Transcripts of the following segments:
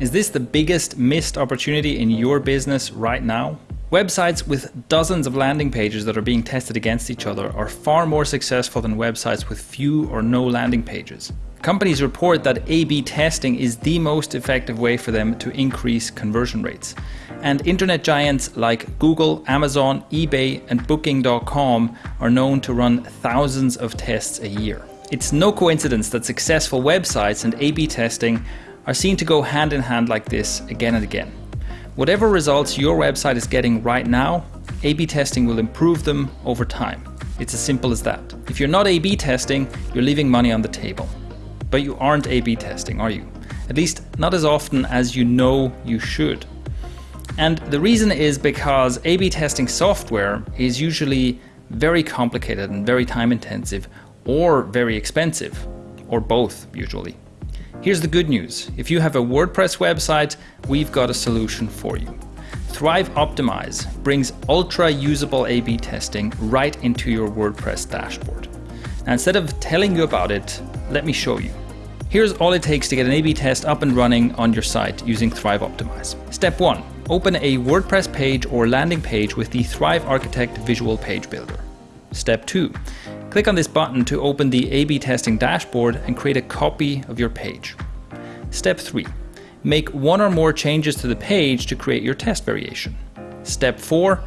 Is this the biggest missed opportunity in your business right now? Websites with dozens of landing pages that are being tested against each other are far more successful than websites with few or no landing pages. Companies report that A-B testing is the most effective way for them to increase conversion rates. And internet giants like Google, Amazon, eBay and Booking.com are known to run thousands of tests a year. It's no coincidence that successful websites and A-B testing are seen to go hand in hand like this again and again. Whatever results your website is getting right now, A-B testing will improve them over time. It's as simple as that. If you're not A-B testing, you're leaving money on the table. But you aren't A-B testing, are you? At least not as often as you know you should. And the reason is because A-B testing software is usually very complicated and very time intensive or very expensive, or both usually. Here's the good news. If you have a WordPress website, we've got a solution for you. Thrive Optimize brings ultra usable A-B testing right into your WordPress dashboard. Now, instead of telling you about it, let me show you. Here's all it takes to get an A-B test up and running on your site using Thrive Optimize. Step one, open a WordPress page or landing page with the Thrive Architect Visual Page Builder. Step two, click on this button to open the A-B testing dashboard and create a copy of your page. Step three, make one or more changes to the page to create your test variation. Step four,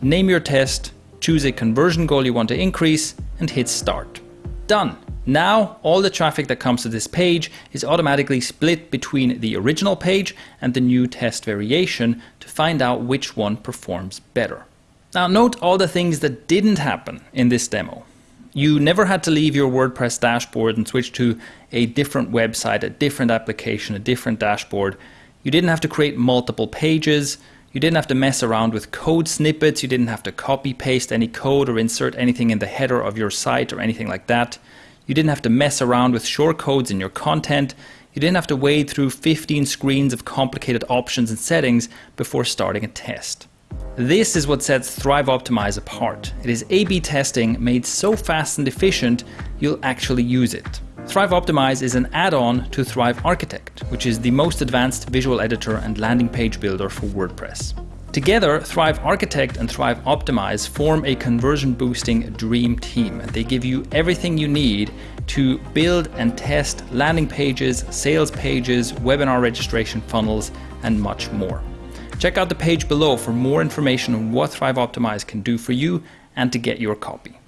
name your test, choose a conversion goal you want to increase and hit start. Done. Now, all the traffic that comes to this page is automatically split between the original page and the new test variation to find out which one performs better. Now note all the things that didn't happen in this demo. You never had to leave your WordPress dashboard and switch to a different website, a different application, a different dashboard. You didn't have to create multiple pages. You didn't have to mess around with code snippets. You didn't have to copy paste any code or insert anything in the header of your site or anything like that. You didn't have to mess around with shortcodes in your content. You didn't have to wade through 15 screens of complicated options and settings before starting a test. This is what sets Thrive Optimize apart. It is A-B testing made so fast and efficient, you'll actually use it. Thrive Optimize is an add-on to Thrive Architect, which is the most advanced visual editor and landing page builder for WordPress. Together, Thrive Architect and Thrive Optimize form a conversion boosting dream team they give you everything you need to build and test landing pages, sales pages, webinar registration funnels, and much more. Check out the page below for more information on what Thrive Optimize can do for you and to get your copy.